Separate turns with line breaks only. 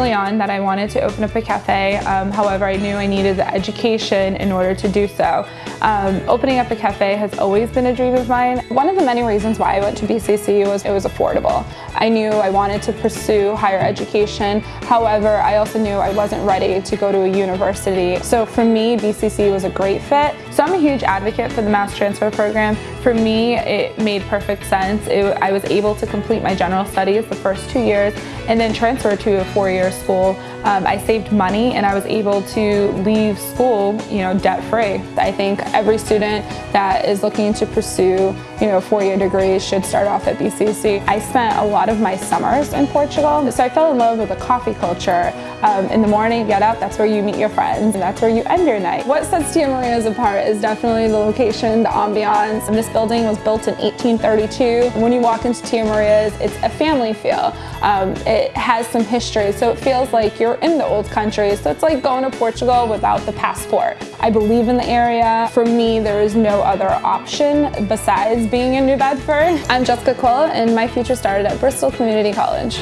early on that I wanted to open up a cafe. Um, however, I knew I needed the education in order to do so. Um, opening up a cafe has always been a dream of mine. One of the many reasons why I went to BCC was it was affordable. I knew I wanted to pursue higher education. However, I also knew I wasn't ready to go to a university. So for me, BCC was a great fit. So I'm a huge advocate for the mass transfer program. For me, it made perfect sense. It, I was able to complete my general studies the first two years and then transfer to a four-year school. Um, I saved money and I was able to leave school, you know, debt-free. I think every student that is looking to pursue, you know, four-year degrees should start off at BCC. I spent a lot of my summers in Portugal, so I fell in love with the coffee culture. Um, in the morning, get up, that's where you meet your friends, and that's where you end your night. What sets Tia Maria's apart is definitely the location, the ambiance. This building was built in 1832. When you walk into Tia Maria's, it's a family feel. Um, it has some history, so it feels like you're in the old country. So it's like going to Portugal without the passport. I believe in the area. For me, there is no other option besides being in New Bedford. I'm Jessica Quill, and my future started at Bristol Community College.